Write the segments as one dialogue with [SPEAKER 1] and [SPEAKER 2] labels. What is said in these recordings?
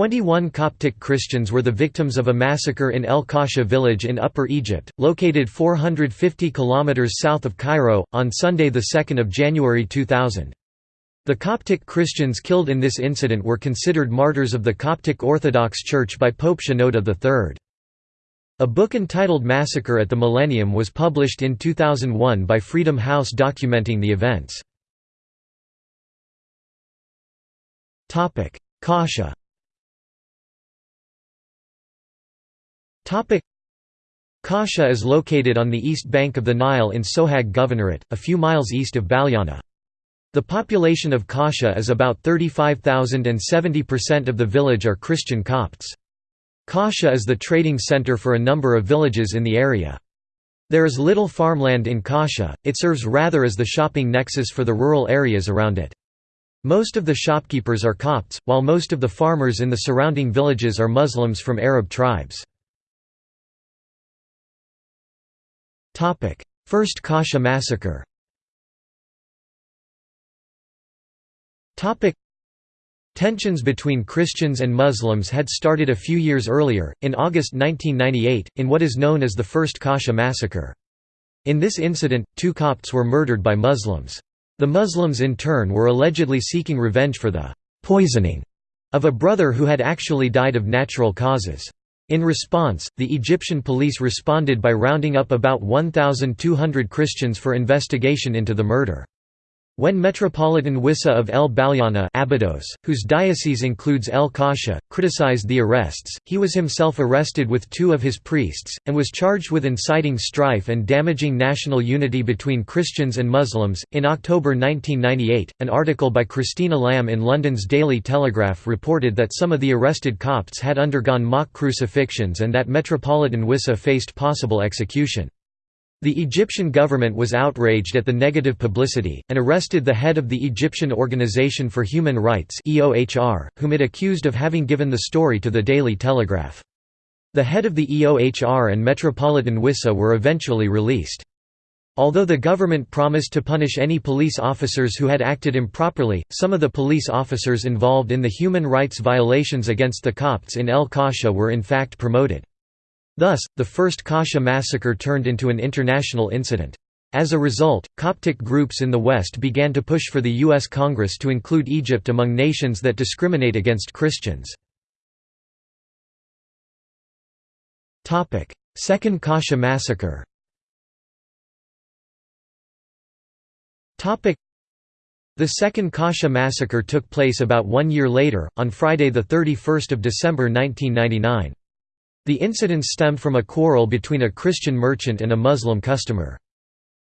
[SPEAKER 1] Twenty-one Coptic Christians were the victims of a massacre in El Kasha village in Upper Egypt, located 450 kilometers south of Cairo, on Sunday 2 January 2000. The Coptic Christians killed in this incident were considered martyrs of the Coptic Orthodox Church by Pope Shenouda III. A book entitled Massacre at the Millennium was published in 2001 by Freedom House documenting the events. Kasha Kasha is located on the east bank of the Nile in Sohag Governorate, a few miles east of Balyana. The population of Kasha is about 35,000 and 70% of the village are Christian Copts. Kasha is the trading center for a number of villages in the area. There is little farmland in Kasha, it serves rather as the shopping nexus for the rural areas around it. Most of the shopkeepers are Copts, while most of the farmers in the surrounding villages are Muslims from Arab tribes. First Kasha massacre Tensions between Christians and Muslims had started a few years earlier, in August 1998, in what is known as the First Kasha massacre. In this incident, two Copts were murdered by Muslims. The Muslims in turn were allegedly seeking revenge for the «poisoning» of a brother who had actually died of natural causes. In response, the Egyptian police responded by rounding up about 1,200 Christians for investigation into the murder. When Metropolitan Wissa of El Balyana Abydos, whose diocese includes El Kasha, criticized the arrests, he was himself arrested with two of his priests, and was charged with inciting strife and damaging national unity between Christians and Muslims. In October 1998, an article by Christina Lamb in London's Daily Telegraph reported that some of the arrested Copts had undergone mock crucifixions and that Metropolitan Wissa faced possible execution. The Egyptian government was outraged at the negative publicity, and arrested the head of the Egyptian Organization for Human Rights whom it accused of having given the story to the Daily Telegraph. The head of the EOHR and Metropolitan Wissa were eventually released. Although the government promised to punish any police officers who had acted improperly, some of the police officers involved in the human rights violations against the Copts in El Kasha were in fact promoted. Thus, the first Kasha massacre turned into an international incident. As a result, Coptic groups in the West began to push for the U.S. Congress to include Egypt among nations that discriminate against Christians. Second Kasha massacre the Second Kasha massacre took place about one year later, on Friday 31 December 1999. The incidents stemmed from a quarrel between a Christian merchant and a Muslim customer.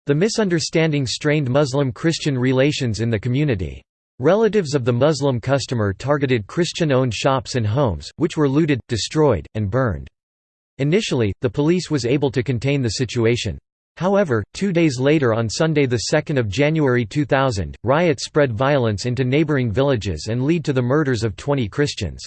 [SPEAKER 1] The misunderstanding strained Muslim-Christian relations in the community. Relatives of the Muslim customer targeted Christian-owned shops and homes, which were looted, destroyed, and burned. Initially, the police was able to contain the situation. However, two days later on Sunday 2 January 2000, riots spread violence into neighboring villages and lead to the murders of 20 Christians.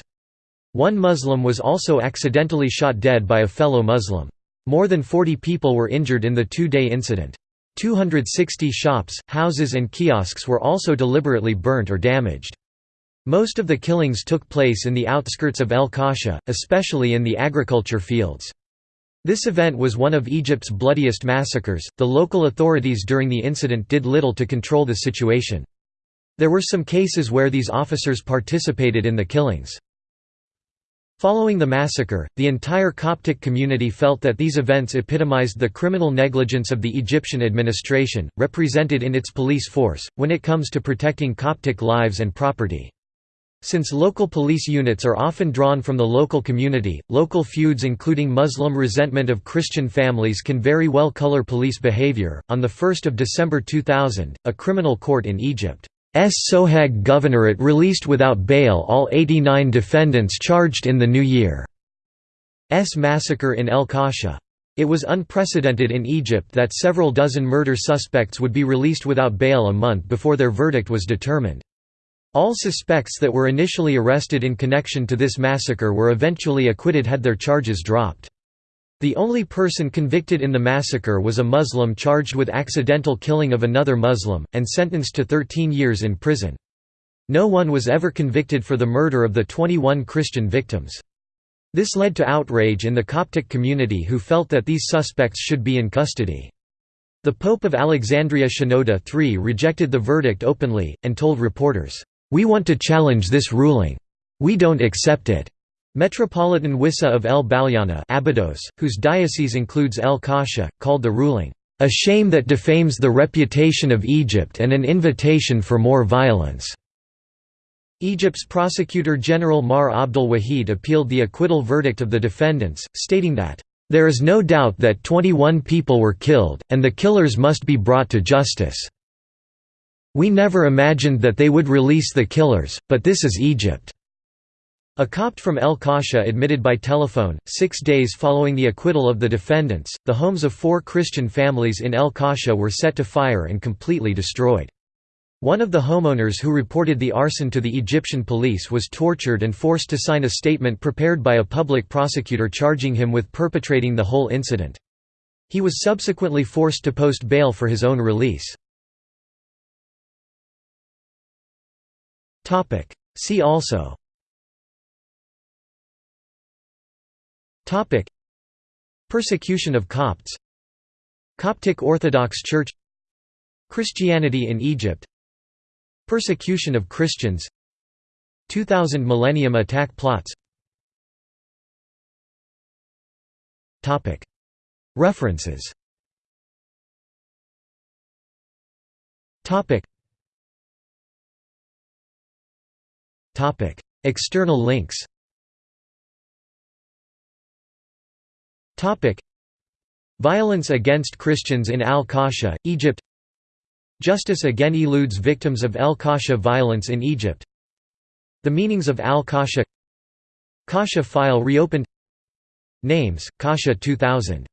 [SPEAKER 1] One Muslim was also accidentally shot dead by a fellow Muslim. More than 40 people were injured in the two-day incident. 260 shops, houses and kiosks were also deliberately burnt or damaged. Most of the killings took place in the outskirts of El Kasha, especially in the agriculture fields. This event was one of Egypt's bloodiest massacres. The local authorities during the incident did little to control the situation. There were some cases where these officers participated in the killings. Following the massacre, the entire Coptic community felt that these events epitomized the criminal negligence of the Egyptian administration, represented in its police force, when it comes to protecting Coptic lives and property. Since local police units are often drawn from the local community, local feuds including Muslim resentment of Christian families can very well color police behavior. On the 1st of December 2000, a criminal court in Egypt. Sohag Governorate released without bail all 89 defendants charged in the New Year's massacre in El Kasha. It was unprecedented in Egypt that several dozen murder suspects would be released without bail a month before their verdict was determined. All suspects that were initially arrested in connection to this massacre were eventually acquitted had their charges dropped. The only person convicted in the massacre was a Muslim charged with accidental killing of another Muslim, and sentenced to 13 years in prison. No one was ever convicted for the murder of the 21 Christian victims. This led to outrage in the Coptic community who felt that these suspects should be in custody. The Pope of Alexandria Shenouda III rejected the verdict openly, and told reporters, "'We want to challenge this ruling. We don't accept it.'" Metropolitan Wissa of El Balyana Abydos, whose diocese includes El Kasha, called the ruling, "'a shame that defames the reputation of Egypt and an invitation for more violence.'" Egypt's Prosecutor General Maher Abdel Wahid appealed the acquittal verdict of the defendants, stating that, "...there is no doubt that 21 people were killed, and the killers must be brought to justice. We never imagined that they would release the killers, but this is Egypt." A Copt from El Kasha admitted by telephone, six days following the acquittal of the defendants, the homes of four Christian families in El Kasha were set to fire and completely destroyed. One of the homeowners who reported the arson to the Egyptian police was tortured and forced to sign a statement prepared by a public prosecutor charging him with perpetrating the whole incident. He was subsequently forced to post bail for his own release. See also Persecution of Copts. Coptic Orthodox Church. Christianity in Egypt. Persecution of Christians. 2000 Millennium Attack plots. References. External links Violence against Christians in Al-Kasha, Egypt. Justice again eludes victims of Al-Kasha violence in Egypt. The meanings of Al-Kasha Kasha file reopened. Names, Kasha 2000